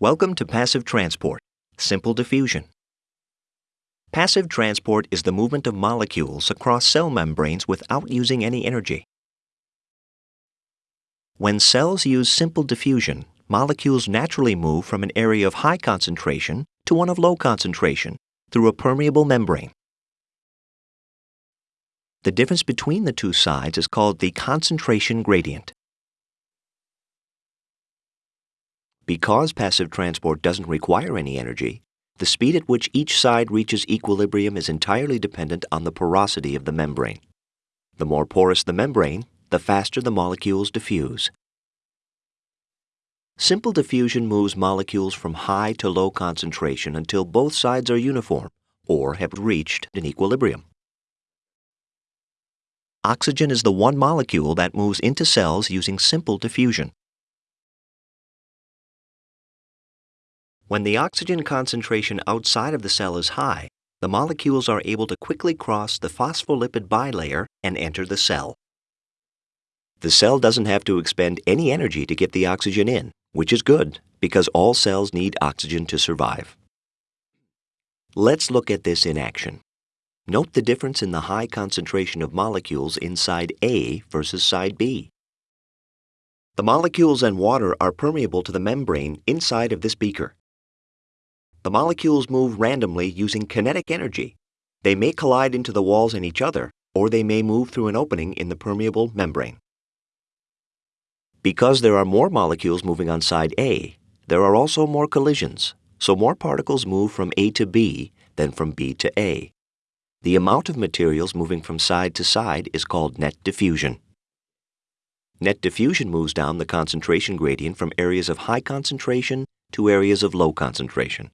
Welcome to Passive Transport, Simple Diffusion. Passive transport is the movement of molecules across cell membranes without using any energy. When cells use simple diffusion, molecules naturally move from an area of high concentration to one of low concentration through a permeable membrane. The difference between the two sides is called the concentration gradient. Because passive transport doesn't require any energy, the speed at which each side reaches equilibrium is entirely dependent on the porosity of the membrane. The more porous the membrane, the faster the molecules diffuse. Simple diffusion moves molecules from high to low concentration until both sides are uniform or have reached an equilibrium. Oxygen is the one molecule that moves into cells using simple diffusion. When the oxygen concentration outside of the cell is high, the molecules are able to quickly cross the phospholipid bilayer and enter the cell. The cell doesn't have to expend any energy to get the oxygen in, which is good because all cells need oxygen to survive. Let's look at this in action. Note the difference in the high concentration of molecules inside A versus side B. The molecules and water are permeable to the membrane inside of this beaker. The molecules move randomly using kinetic energy. They may collide into the walls and each other, or they may move through an opening in the permeable membrane. Because there are more molecules moving on side A, there are also more collisions, so more particles move from A to B than from B to A. The amount of materials moving from side to side is called net diffusion. Net diffusion moves down the concentration gradient from areas of high concentration to areas of low concentration.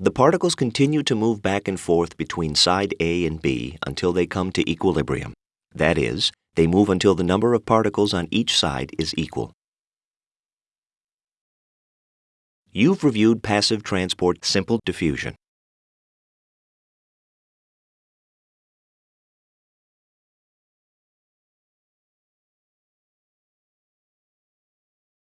The particles continue to move back and forth between side A and B until they come to equilibrium. That is, they move until the number of particles on each side is equal. You've reviewed passive transport simple diffusion.